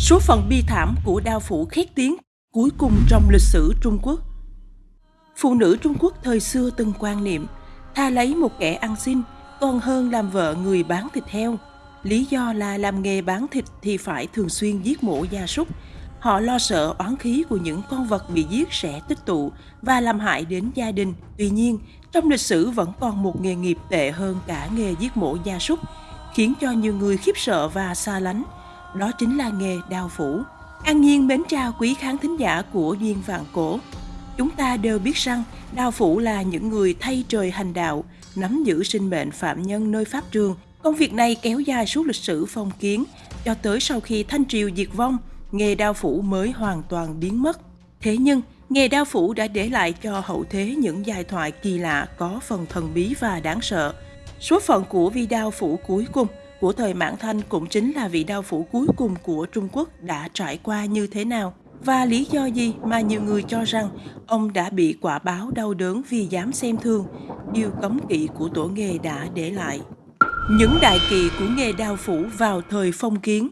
Số phận bi thảm của đao phủ khét tiếng cuối cùng trong lịch sử Trung Quốc. Phụ nữ Trung Quốc thời xưa từng quan niệm tha lấy một kẻ ăn xin còn hơn làm vợ người bán thịt heo. Lý do là làm nghề bán thịt thì phải thường xuyên giết mổ gia súc. Họ lo sợ oán khí của những con vật bị giết sẽ tích tụ và làm hại đến gia đình. Tuy nhiên, trong lịch sử vẫn còn một nghề nghiệp tệ hơn cả nghề giết mổ gia súc, khiến cho nhiều người khiếp sợ và xa lánh – đó chính là nghề đào phủ. An Nhiên mến chào quý khán thính giả của Duyên Vạn Cổ. Chúng ta đều biết rằng đào phủ là những người thay trời hành đạo, nắm giữ sinh mệnh phạm nhân nơi pháp trường. Công việc này kéo dài suốt lịch sử phong kiến, cho tới sau khi Thanh Triều diệt vong, nghề đao phủ mới hoàn toàn biến mất. Thế nhưng, nghề đao phủ đã để lại cho hậu thế những giai thoại kỳ lạ có phần thần bí và đáng sợ. Số phận của vi đao phủ cuối cùng của thời Mãn Thanh cũng chính là vị đao phủ cuối cùng của Trung Quốc đã trải qua như thế nào. Và lý do gì mà nhiều người cho rằng ông đã bị quả báo đau đớn vì dám xem thường, điều cấm kỵ của tổ nghề đã để lại. Những đại kỳ của nghề đao phủ vào thời phong kiến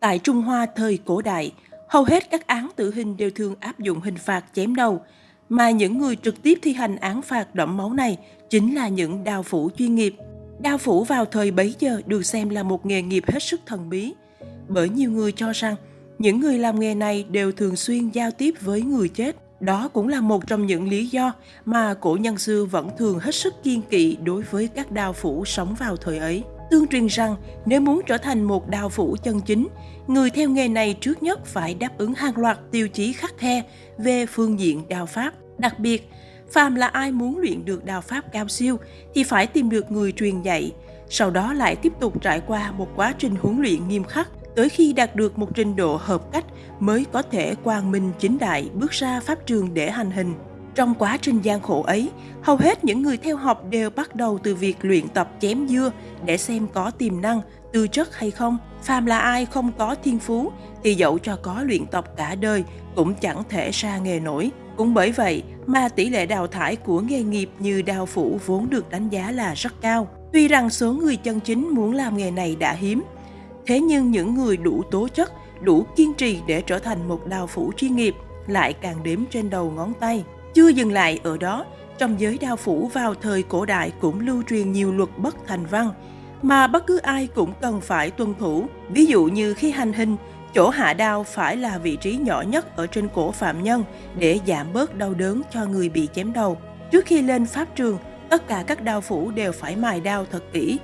Tại Trung Hoa thời cổ đại, hầu hết các án tử hình đều thường áp dụng hình phạt chém đầu, mà những người trực tiếp thi hành án phạt đẫm máu này chính là những đao phủ chuyên nghiệp – Đao phủ vào thời bấy giờ được xem là một nghề nghiệp hết sức thần bí, bởi nhiều người cho rằng những người làm nghề này đều thường xuyên giao tiếp với người chết. Đó cũng là một trong những lý do mà cổ nhân xưa vẫn thường hết sức kiên kỵ đối với các đao phủ sống vào thời ấy. Tương truyền rằng nếu muốn trở thành một đao phủ chân chính, người theo nghề này trước nhất phải đáp ứng hàng loạt tiêu chí khắc khe về phương diện đao pháp. Đặc biệt, phàm là ai muốn luyện được đạo pháp cao siêu thì phải tìm được người truyền dạy, sau đó lại tiếp tục trải qua một quá trình huấn luyện nghiêm khắc tới khi đạt được một trình độ hợp cách mới có thể quang minh chính đại bước ra pháp trường để hành hình. Trong quá trình gian khổ ấy, hầu hết những người theo học đều bắt đầu từ việc luyện tập chém dưa để xem có tiềm năng, tư chất hay không. Phàm là ai không có thiên phú thì dẫu cho có luyện tập cả đời cũng chẳng thể ra nghề nổi. Cũng bởi vậy mà tỷ lệ đào thải của nghề nghiệp như đào phủ vốn được đánh giá là rất cao. Tuy rằng số người chân chính muốn làm nghề này đã hiếm, thế nhưng những người đủ tố chất, đủ kiên trì để trở thành một đào phủ chuyên nghiệp lại càng đếm trên đầu ngón tay. Chưa dừng lại ở đó, trong giới đao phủ vào thời cổ đại cũng lưu truyền nhiều luật bất thành văn, mà bất cứ ai cũng cần phải tuân thủ. Ví dụ như khi hành hình, chỗ hạ đao phải là vị trí nhỏ nhất ở trên cổ phạm nhân để giảm bớt đau đớn cho người bị chém đầu. Trước khi lên pháp trường, tất cả các đao phủ đều phải mài đao thật kỹ,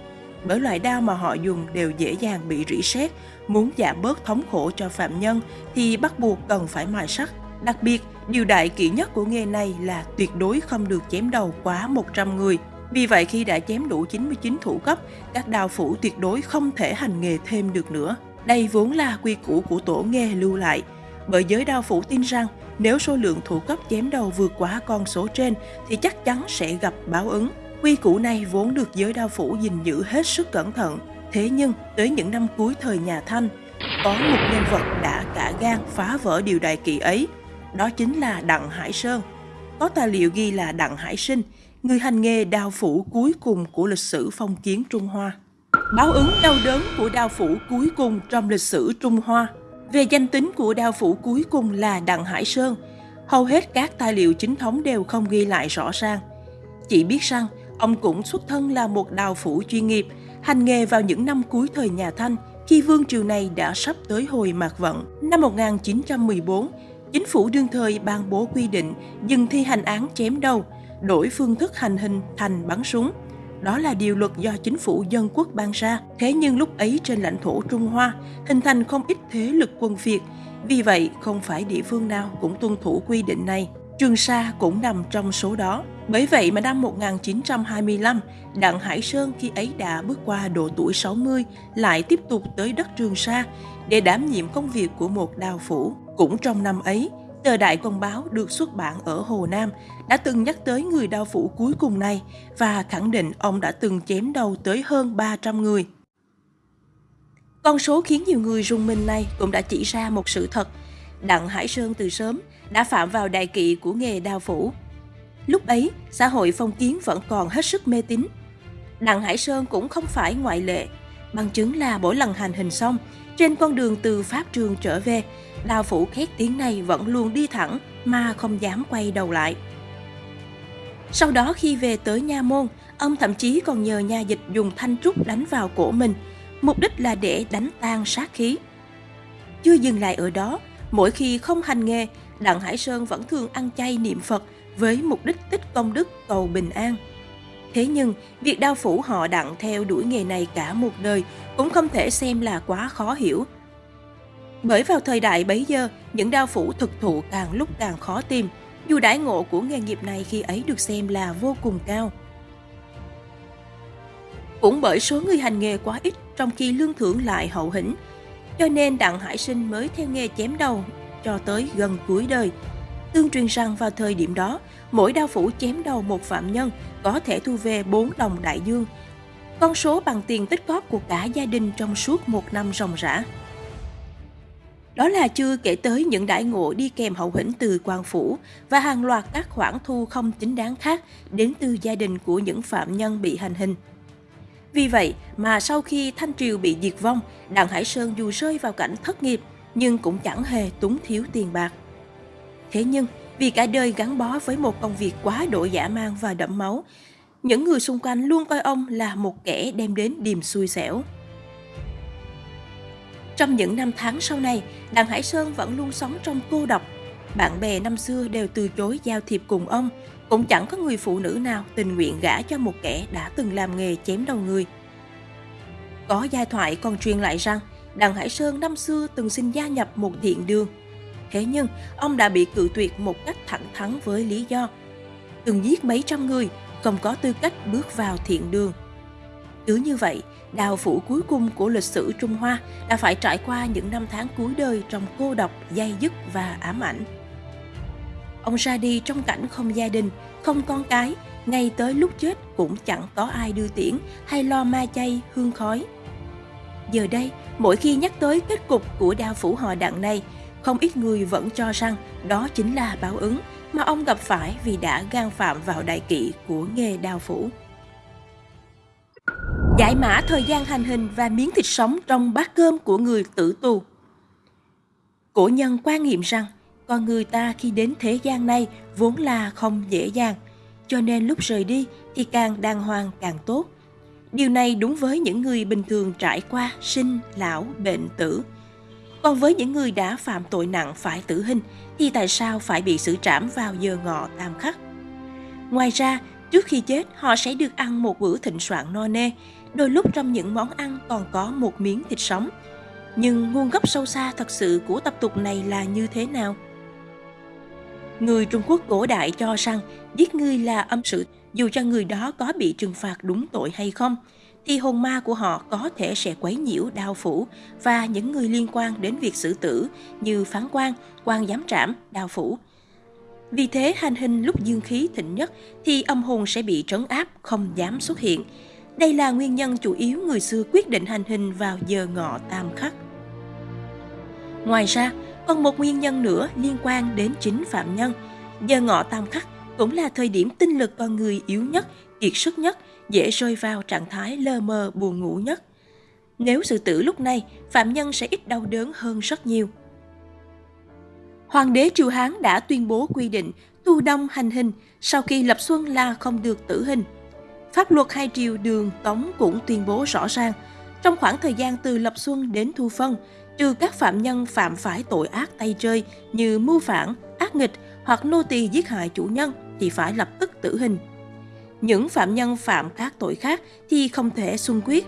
bởi loại đao mà họ dùng đều dễ dàng bị rỉ sét. Muốn giảm bớt thống khổ cho phạm nhân thì bắt buộc cần phải mài sắt. Đặc biệt, điều đại kỹ nhất của nghề này là tuyệt đối không được chém đầu quá 100 người. Vì vậy khi đã chém đủ 99 thủ cấp, các đao phủ tuyệt đối không thể hành nghề thêm được nữa. Đây vốn là quy củ của tổ nghề lưu lại, bởi giới đao phủ tin rằng nếu số lượng thủ cấp chém đầu vượt quá con số trên thì chắc chắn sẽ gặp báo ứng. Quy củ này vốn được giới đao phủ gìn giữ hết sức cẩn thận. Thế nhưng, tới những năm cuối thời nhà Thanh, có một nhân vật đã cả gan phá vỡ điều đại kỵ ấy. Đó chính là Đặng Hải Sơn. Có tài liệu ghi là Đặng Hải Sinh, người hành nghề đao phủ cuối cùng của lịch sử phong kiến Trung Hoa. Báo ứng đau đớn của đao phủ cuối cùng trong lịch sử Trung Hoa. Về danh tính của đao phủ cuối cùng là Đặng Hải Sơn, hầu hết các tài liệu chính thống đều không ghi lại rõ ràng. Chỉ biết rằng ông cũng xuất thân là một đào phủ chuyên nghiệp, hành nghề vào những năm cuối thời nhà Thanh khi vương triều này đã sắp tới hồi mạc vận. Năm 1914, chính phủ đương thời ban bố quy định dừng thi hành án chém đầu, đổi phương thức hành hình thành bắn súng. Đó là điều luật do chính phủ dân quốc ban ra. Thế nhưng lúc ấy trên lãnh thổ Trung Hoa hình thành không ít thế lực quân Việt. Vì vậy, không phải địa phương nào cũng tuân thủ quy định này. Trường Sa cũng nằm trong số đó. Bởi vậy mà năm 1925, Đặng Hải Sơn khi ấy đã bước qua độ tuổi 60 lại tiếp tục tới đất Trường Sa để đảm nhiệm công việc của một đào phủ. Cũng trong năm ấy, tờ Đại Công báo được xuất bản ở Hồ Nam đã từng nhắc tới người đao phủ cuối cùng này và khẳng định ông đã từng chém đầu tới hơn 300 người. Con số khiến nhiều người rung mình này cũng đã chỉ ra một sự thật. Đặng Hải Sơn từ sớm đã phạm vào đại kỵ của nghề đao phủ. Lúc ấy, xã hội phong kiến vẫn còn hết sức mê tín. Đặng Hải Sơn cũng không phải ngoại lệ. Bằng chứng là mỗi lần hành hình xong, trên con đường từ Pháp trường trở về, đào phủ khét tiếng này vẫn luôn đi thẳng mà không dám quay đầu lại. Sau đó khi về tới Nha Môn, ông thậm chí còn nhờ nha dịch dùng thanh trúc đánh vào cổ mình, mục đích là để đánh tan sát khí. Chưa dừng lại ở đó, mỗi khi không hành nghề, Đặng Hải Sơn vẫn thường ăn chay niệm Phật với mục đích tích công đức cầu bình an. Thế nhưng, việc đao phủ họ đặng theo đuổi nghề này cả một đời cũng không thể xem là quá khó hiểu. Bởi vào thời đại bấy giờ, những đao phủ thực thụ càng lúc càng khó tìm, dù đãi ngộ của nghề nghiệp này khi ấy được xem là vô cùng cao. Cũng bởi số người hành nghề quá ít trong khi lương thưởng lại hậu hĩnh, cho nên Đặng Hải Sinh mới theo nghề chém đầu cho tới gần cuối đời. Tương truyền rằng vào thời điểm đó, mỗi đao phủ chém đầu một phạm nhân có thể thu về 4 đồng đại dương, con số bằng tiền tích góp của cả gia đình trong suốt một năm ròng rã. Đó là chưa kể tới những đại ngộ đi kèm hậu hĩnh từ quan phủ và hàng loạt các khoản thu không chính đáng khác đến từ gia đình của những phạm nhân bị hành hình. Vì vậy mà sau khi Thanh Triều bị diệt vong, Đặng Hải Sơn dù rơi vào cảnh thất nghiệp nhưng cũng chẳng hề túng thiếu tiền bạc. Thế nhưng, vì cả đời gắn bó với một công việc quá độ dã man và đẫm máu, những người xung quanh luôn coi ông là một kẻ đem đến điềm xui xẻo. Trong những năm tháng sau này, Đặng Hải Sơn vẫn luôn sống trong cô độc. Bạn bè năm xưa đều từ chối giao thiệp cùng ông, cũng chẳng có người phụ nữ nào tình nguyện gả cho một kẻ đã từng làm nghề chém đầu người. Có giai thoại còn truyền lại rằng Đặng Hải Sơn năm xưa từng xin gia nhập một thiện đường. Thế nhưng, ông đã bị cự tuyệt một cách thẳng thắn với lý do từng giết mấy trăm người, không có tư cách bước vào thiện đường. Cứ như vậy, đào phủ cuối cùng của lịch sử Trung Hoa đã phải trải qua những năm tháng cuối đời trong cô độc, dai dứt và ám ảnh. Ông ra đi trong cảnh không gia đình, không con cái, ngay tới lúc chết cũng chẳng có ai đưa tiễn hay lo ma chay, hương khói. Giờ đây, mỗi khi nhắc tới kết cục của đao phủ họ đặng này, không ít người vẫn cho rằng đó chính là báo ứng mà ông gặp phải vì đã gan phạm vào đại kỵ của nghề đao phủ. Giải mã thời gian hành hình và miếng thịt sống trong bát cơm của người tử tù. Cổ nhân quan niệm rằng con người ta khi đến thế gian này vốn là không dễ dàng, cho nên lúc rời đi thì càng đàng hoàng càng tốt. Điều này đúng với những người bình thường trải qua sinh, lão, bệnh, tử. Còn với những người đã phạm tội nặng phải tử hình thì tại sao phải bị xử trảm vào giờ ngọ tam khắc? Ngoài ra, trước khi chết họ sẽ được ăn một bữa thịnh soạn no nê, đôi lúc trong những món ăn còn có một miếng thịt sống. Nhưng nguồn gốc sâu xa thật sự của tập tục này là như thế nào? Người Trung Quốc cổ đại cho rằng giết người là âm sự, dù cho người đó có bị trừng phạt đúng tội hay không, thì hồn ma của họ có thể sẽ quấy nhiễu đao phủ và những người liên quan đến việc xử tử như phán quan, quan giám trảm, đao phủ. Vì thế hành hình lúc dương khí thịnh nhất thì âm hồn sẽ bị trấn áp, không dám xuất hiện. Đây là nguyên nhân chủ yếu người xưa quyết định hành hình vào giờ ngọ tam khắc. Ngoài ra, còn một nguyên nhân nữa liên quan đến chính phạm nhân. Giờ ngọ tam khắc cũng là thời điểm tinh lực con người yếu nhất, kiệt sức nhất, dễ rơi vào trạng thái lơ mơ buồn ngủ nhất. Nếu sự tử lúc này, phạm nhân sẽ ít đau đớn hơn rất nhiều. Hoàng đế Triều Hán đã tuyên bố quy định tu đông hành hình sau khi lập xuân là không được tử hình. Pháp luật hai triều đường Tống cũng tuyên bố rõ ràng, trong khoảng thời gian từ lập xuân đến thu phân, trừ các phạm nhân phạm phải tội ác tay chơi như mưu phản, ác nghịch hoặc nô tỳ giết hại chủ nhân thì phải lập tức tử hình. Những phạm nhân phạm các tội khác thì không thể xung quyết.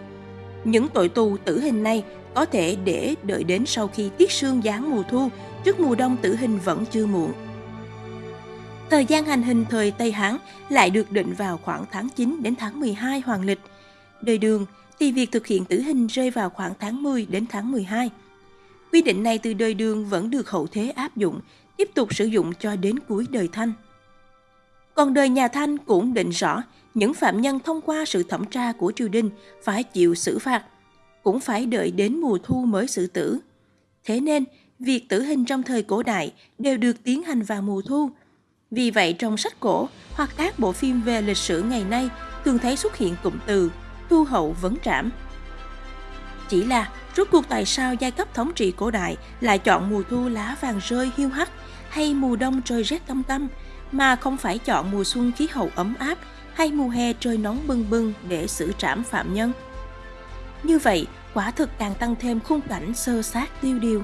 Những tội tù tử hình này có thể để đợi đến sau khi tiết sương giáng mùa thu, trước mùa đông tử hình vẫn chưa muộn. Thời gian hành hình thời Tây Hán lại được định vào khoảng tháng 9 đến tháng 12 hoàng lịch. Đời đường thì việc thực hiện tử hình rơi vào khoảng tháng 10 đến tháng 12. Quy định này từ đời đường vẫn được hậu thế áp dụng, tiếp tục sử dụng cho đến cuối đời Thanh. Còn đời nhà Thanh cũng định rõ những phạm nhân thông qua sự thẩm tra của triều đình phải chịu xử phạt, cũng phải đợi đến mùa thu mới xử tử. Thế nên, việc tử hình trong thời cổ đại đều được tiến hành vào mùa thu. Vì vậy trong sách cổ hoặc các bộ phim về lịch sử ngày nay thường thấy xuất hiện cụm từ thu hậu vấn trảm. Chỉ là Rốt cuộc tại sao giai cấp thống trị cổ đại lại chọn mùa thu lá vàng rơi hiu hắt hay mùa đông trời rét tâm tâm, mà không phải chọn mùa xuân khí hậu ấm áp hay mùa hè trời nóng bưng bưng để xử trảm phạm nhân? Như vậy, quả thực càng tăng thêm khung cảnh sơ sát tiêu điều.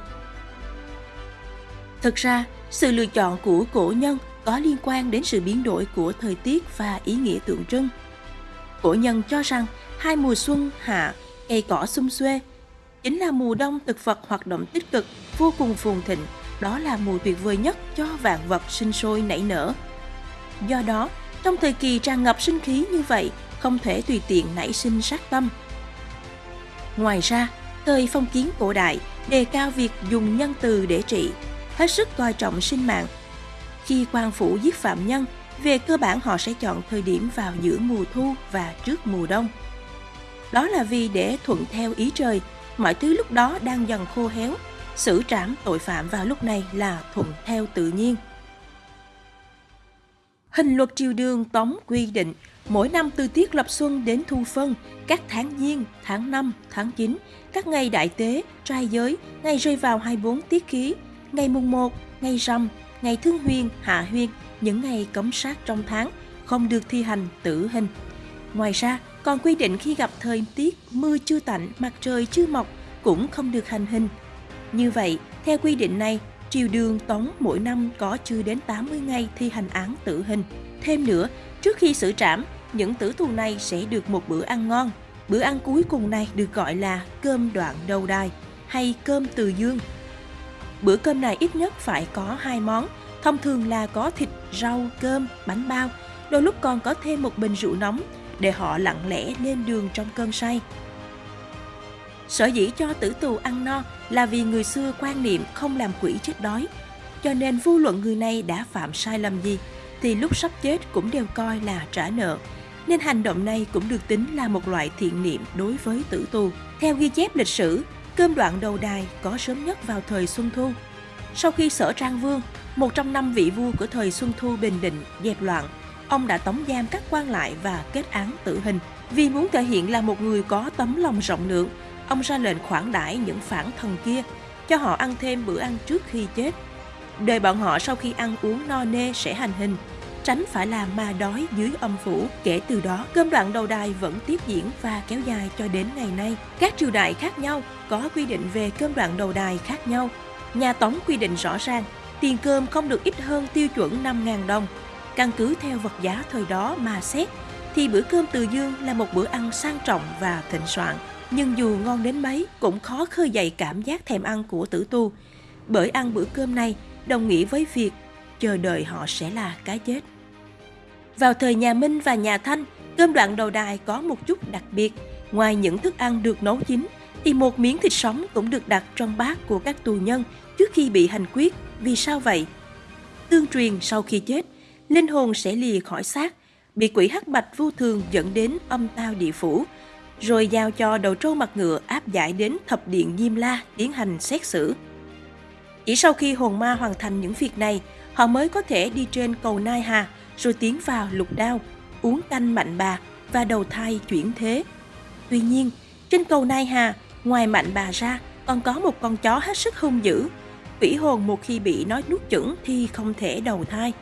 Thực ra, sự lựa chọn của cổ nhân có liên quan đến sự biến đổi của thời tiết và ý nghĩa tượng trưng. Cổ nhân cho rằng hai mùa xuân, hạ, cây cỏ xum xuê, chính là mùa đông thực vật hoạt động tích cực, vô cùng phồn thịnh, đó là mùa tuyệt vời nhất cho vạn vật sinh sôi nảy nở. Do đó, trong thời kỳ tràn ngập sinh khí như vậy, không thể tùy tiện nảy sinh sát tâm. Ngoài ra, thời phong kiến cổ đại đề cao việc dùng nhân từ để trị, hết sức coi trọng sinh mạng. Khi quan phủ giết phạm nhân, về cơ bản họ sẽ chọn thời điểm vào giữa mùa thu và trước mùa đông. Đó là vì để thuận theo ý trời, mọi thứ lúc đó đang dần khô héo, xử trảm tội phạm vào lúc này là thuận theo tự nhiên. Hình luật triều đường tống quy định mỗi năm từ tiết lập xuân đến thu phân, các tháng giêng, tháng 5, tháng 9, các ngày đại tế, trai giới, ngày rơi vào 24 tiết khí, ngày mùng 1, ngày rằm, ngày thương huyên, hạ huyên, những ngày cấm sát trong tháng, không được thi hành tử hình. Ngoài ra, còn quy định khi gặp thời tiết mưa chưa tạnh, mặt trời chưa mọc cũng không được hành hình. Như vậy, theo quy định này, triều đường tống mỗi năm có chưa đến 80 ngày thi hành án tử hình. Thêm nữa, trước khi xử trảm, những tử tù này sẽ được một bữa ăn ngon. Bữa ăn cuối cùng này được gọi là cơm đoạn đầu đài hay cơm từ dương. Bữa cơm này ít nhất phải có hai món, thông thường là có thịt, rau, cơm, bánh bao, đôi lúc còn có thêm một bình rượu nóng để họ lặng lẽ lên đường trong cơn say. Sở dĩ cho tử tù ăn no là vì người xưa quan niệm không làm quỷ chết đói, cho nên vô luận người này đã phạm sai lầm gì thì lúc sắp chết cũng đều coi là trả nợ. Nên hành động này cũng được tính là một loại thiện niệm đối với tử tù. Theo ghi chép lịch sử, cơm đoạn đầu đài có sớm nhất vào thời Xuân Thu. Sau khi sở Trang Vương, một trong năm vị vua của thời Xuân Thu Bình Định dẹp loạn, ông đã tống giam các quan lại và kết án tử hình. Vì muốn thể hiện là một người có tấm lòng rộng lượng, ông ra lệnh khoản đãi những phản thần kia, cho họ ăn thêm bữa ăn trước khi chết. Đời bọn họ sau khi ăn uống no nê sẽ hành hình, tránh phải làm ma đói dưới âm phủ. Kể từ đó, cơm đoạn đầu đài vẫn tiếp diễn và kéo dài cho đến ngày nay. Các triều đại khác nhau có quy định về cơm đoạn đầu đài khác nhau. Nhà Tống quy định rõ ràng, tiền cơm không được ít hơn tiêu chuẩn 5.000 đồng. Căn cứ theo vật giá thời đó mà xét, thì bữa cơm từ dương là một bữa ăn sang trọng và thịnh soạn. Nhưng dù ngon đến mấy, cũng khó khơi dậy cảm giác thèm ăn của tử tu. Bởi ăn bữa cơm này đồng nghĩa với việc chờ đợi họ sẽ là cái chết. Vào thời nhà Minh và nhà Thanh, cơm đoạn đầu đài có một chút đặc biệt. Ngoài những thức ăn được nấu chín, thì một miếng thịt sống cũng được đặt trong bát của các tù nhân trước khi bị hành quyết. Vì sao vậy? Tương truyền sau khi chết, linh hồn sẽ lìa khỏi xác, bị quỷ hắc bạch vô thường dẫn đến âm tao địa phủ, rồi giao cho đầu trâu mặt ngựa áp giải đến thập điện Diêm La tiến hành xét xử. Chỉ sau khi hồn ma hoàn thành những việc này, họ mới có thể đi trên cầu Nai Hà, rồi tiến vào lục đao, uống canh mạnh bà và đầu thai chuyển thế. Tuy nhiên, trên cầu Nai Hà, ngoài mạnh bà ra, còn có một con chó hết sức hung dữ. Quỷ hồn một khi bị nói nuốt chửng thì không thể đầu thai.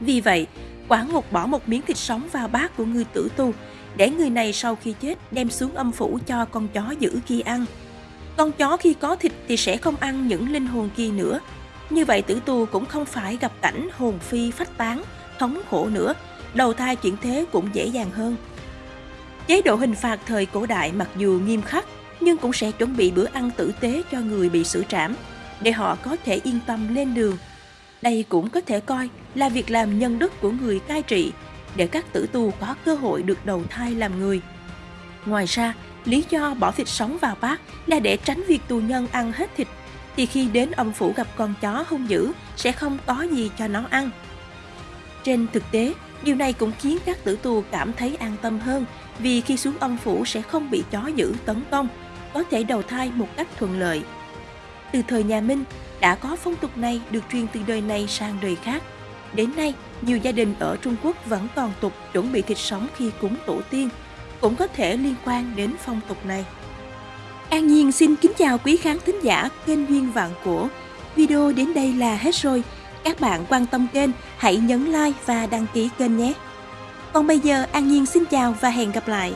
Vì vậy, quả ngục bỏ một miếng thịt sống vào bát của người tử tu để người này sau khi chết đem xuống âm phủ cho con chó giữ kia ăn. Con chó khi có thịt thì sẽ không ăn những linh hồn kia nữa. Như vậy tử tu cũng không phải gặp cảnh hồn phi phách tán, thống khổ nữa, đầu thai chuyển thế cũng dễ dàng hơn. Chế độ hình phạt thời cổ đại mặc dù nghiêm khắc, nhưng cũng sẽ chuẩn bị bữa ăn tử tế cho người bị xử trảm, để họ có thể yên tâm lên đường. Đây cũng có thể coi là việc làm nhân đức của người cai trị, để các tử tù có cơ hội được đầu thai làm người. Ngoài ra, lý do bỏ thịt sống vào bát là để tránh việc tù nhân ăn hết thịt, thì khi đến âm phủ gặp con chó hung dữ sẽ không có gì cho nó ăn. Trên thực tế, điều này cũng khiến các tử tù cảm thấy an tâm hơn vì khi xuống âm phủ sẽ không bị chó dữ tấn công, có thể đầu thai một cách thuận lợi. Từ thời nhà Minh, đã có phong tục này được truyền từ đời này sang đời khác. Đến nay, nhiều gia đình ở Trung Quốc vẫn còn tục chuẩn bị thịt sống khi cúng tổ tiên, cũng có thể liên quan đến phong tục này. An Nhiên xin kính chào quý khán thính giả kênh Duyên Vạn Cổ. Video đến đây là hết rồi. Các bạn quan tâm kênh hãy nhấn like và đăng ký kênh nhé. Còn bây giờ An Nhiên xin chào và hẹn gặp lại.